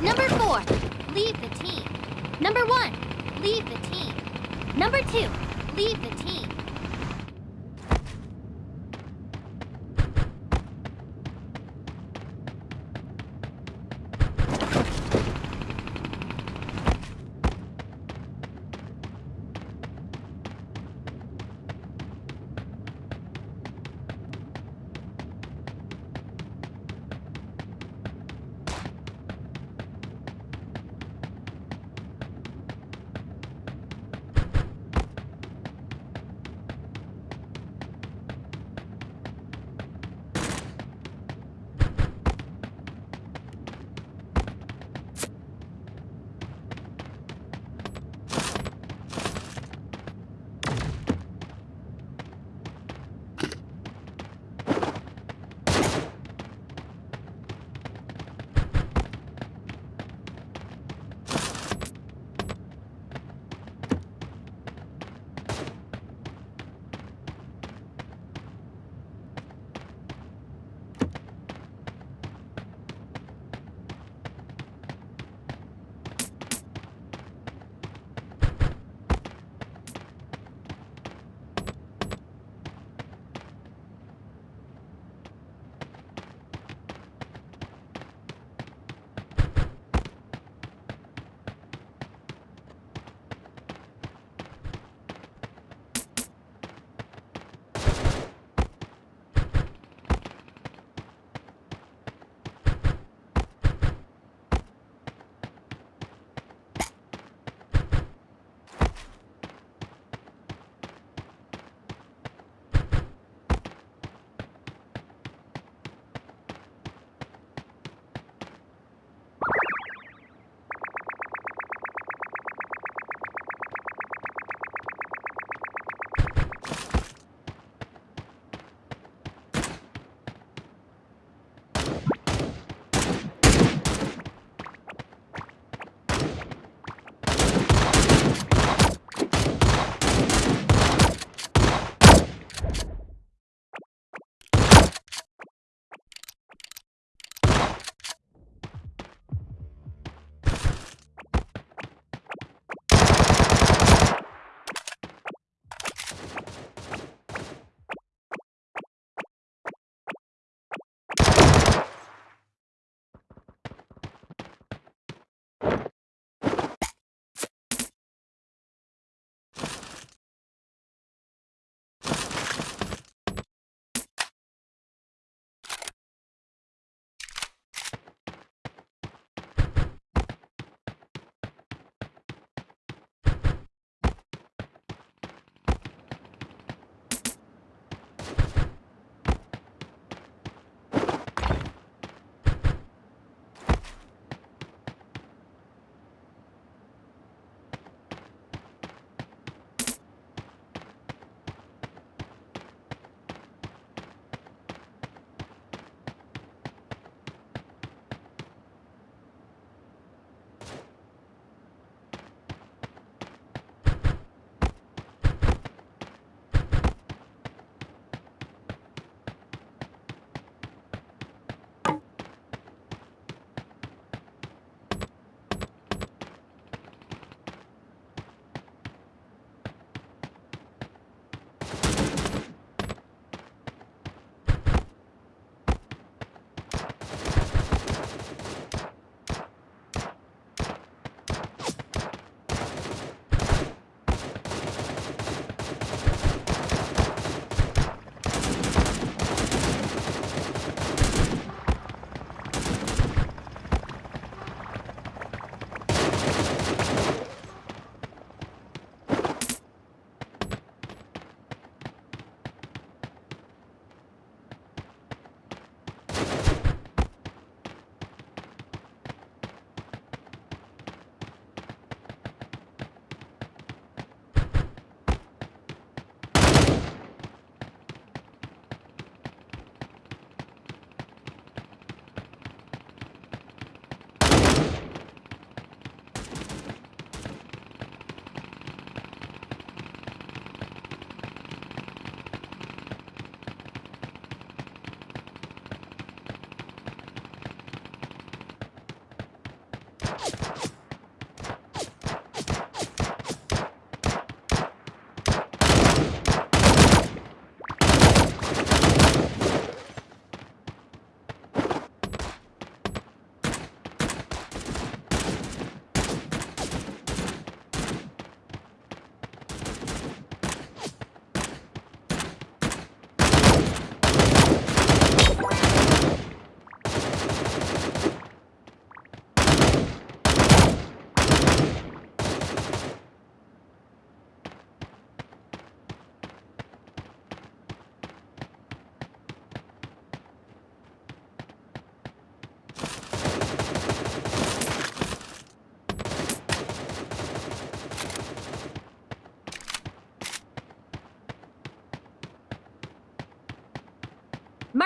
Number four, leave the team. Number one, leave the team. Number two, leave the team.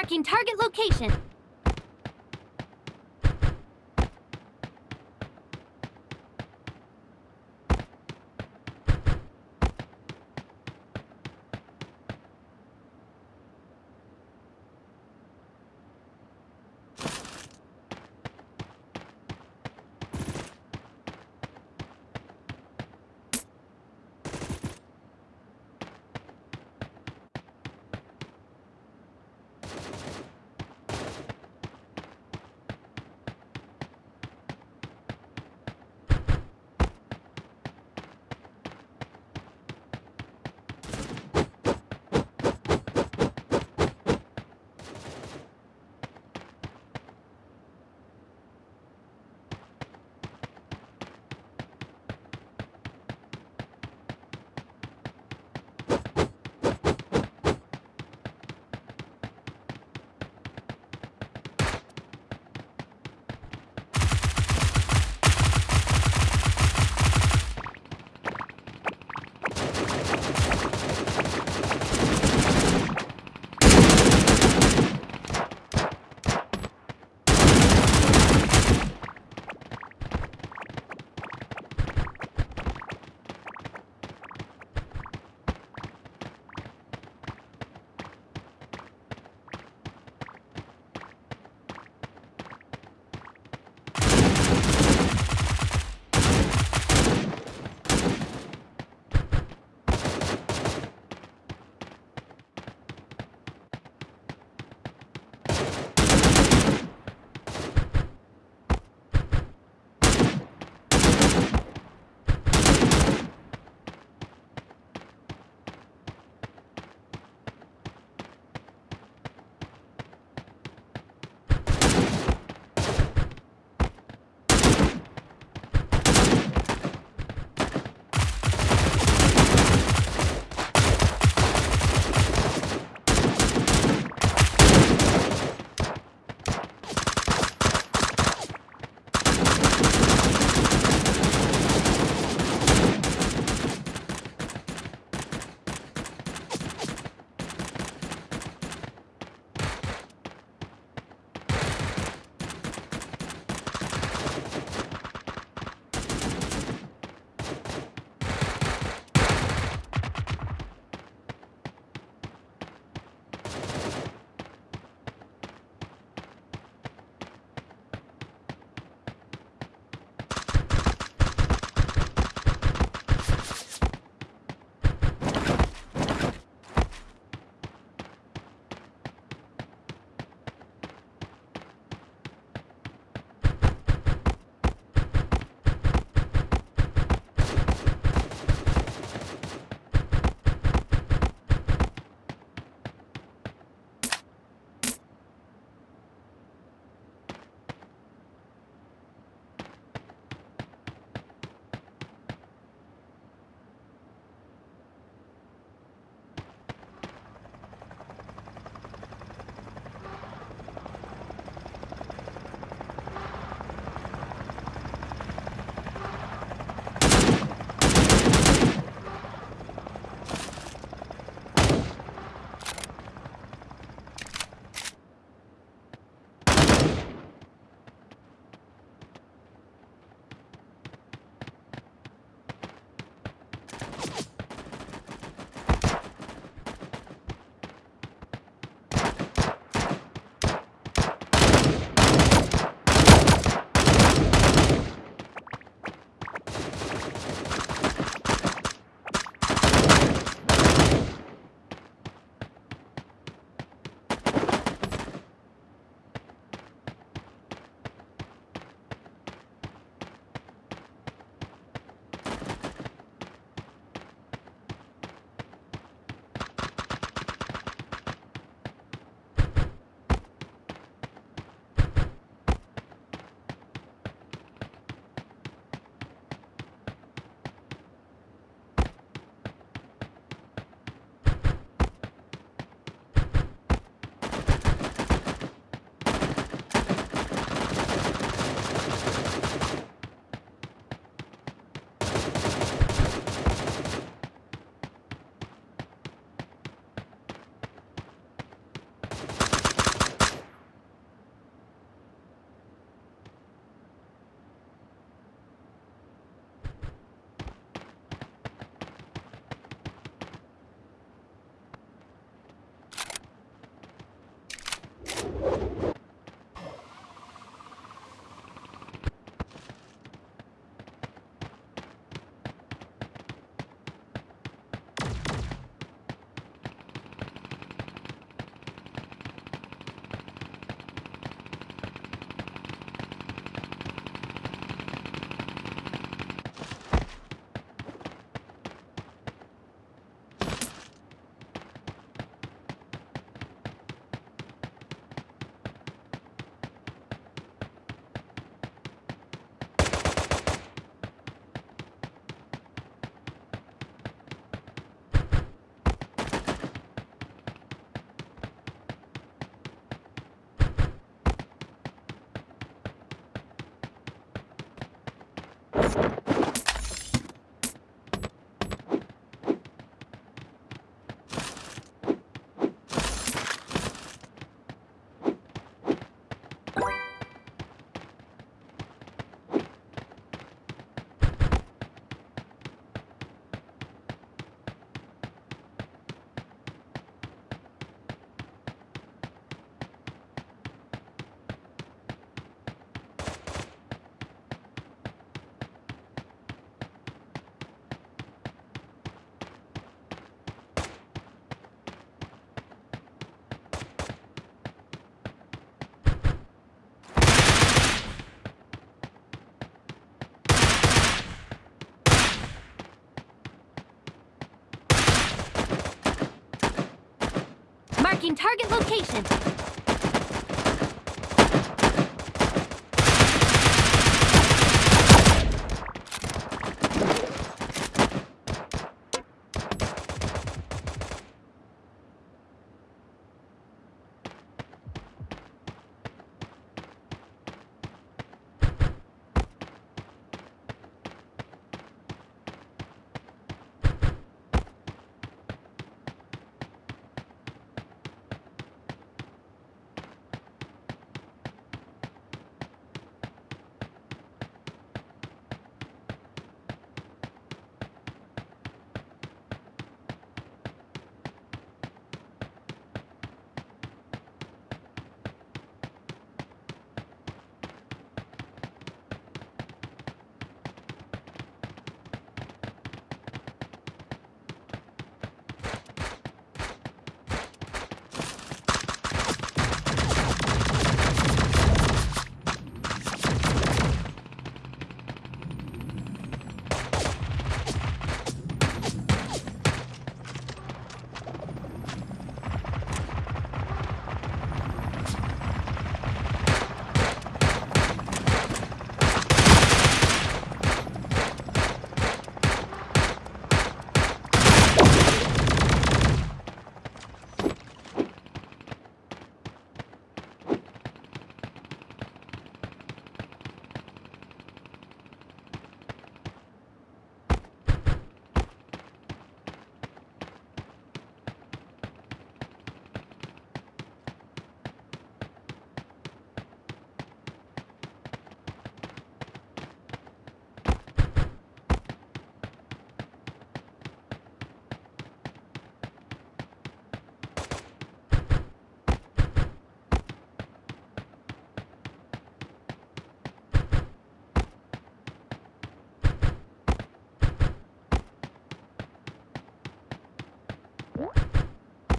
Marking target location. Marking target location.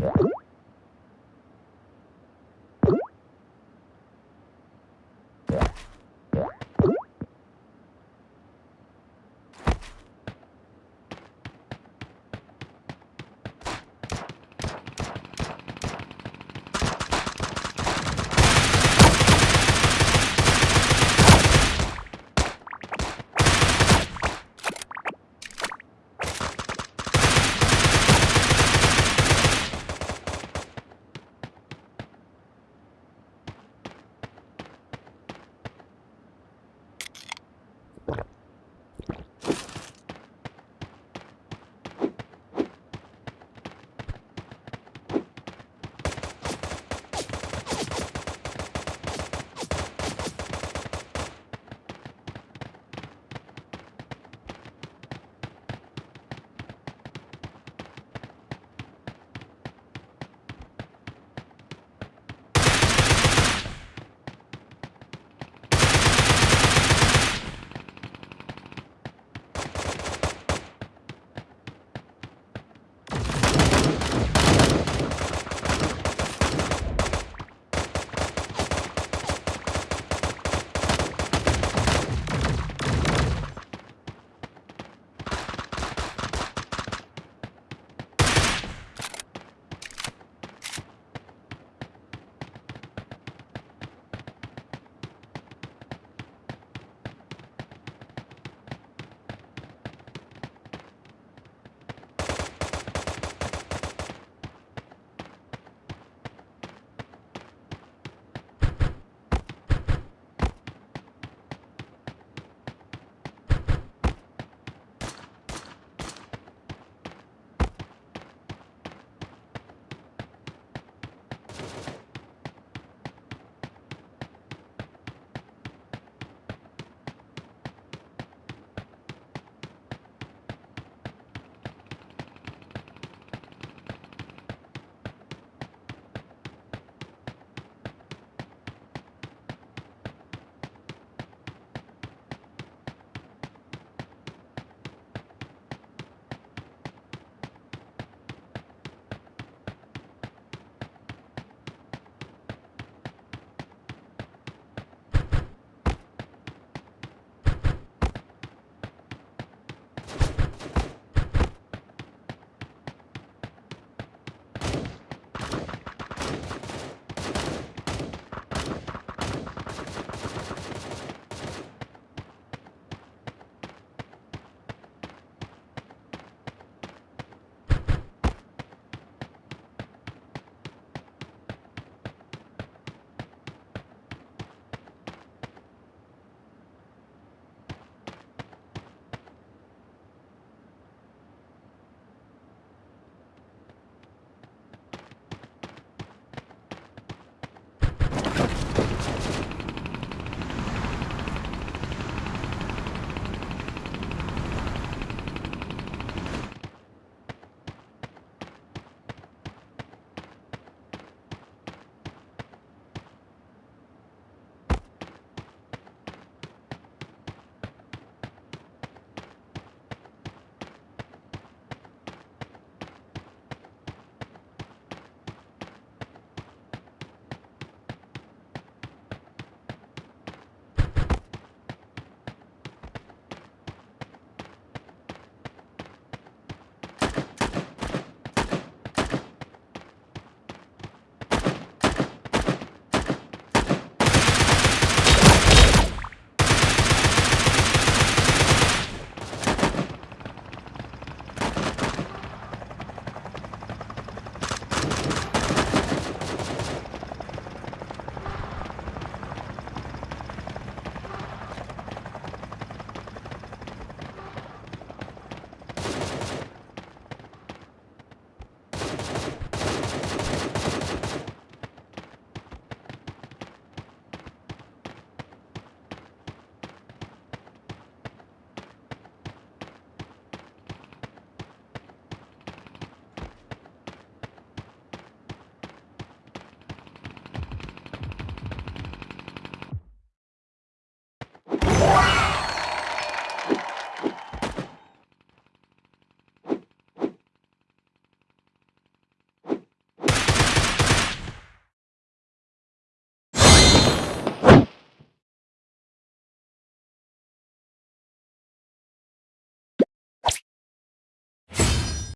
Yeah.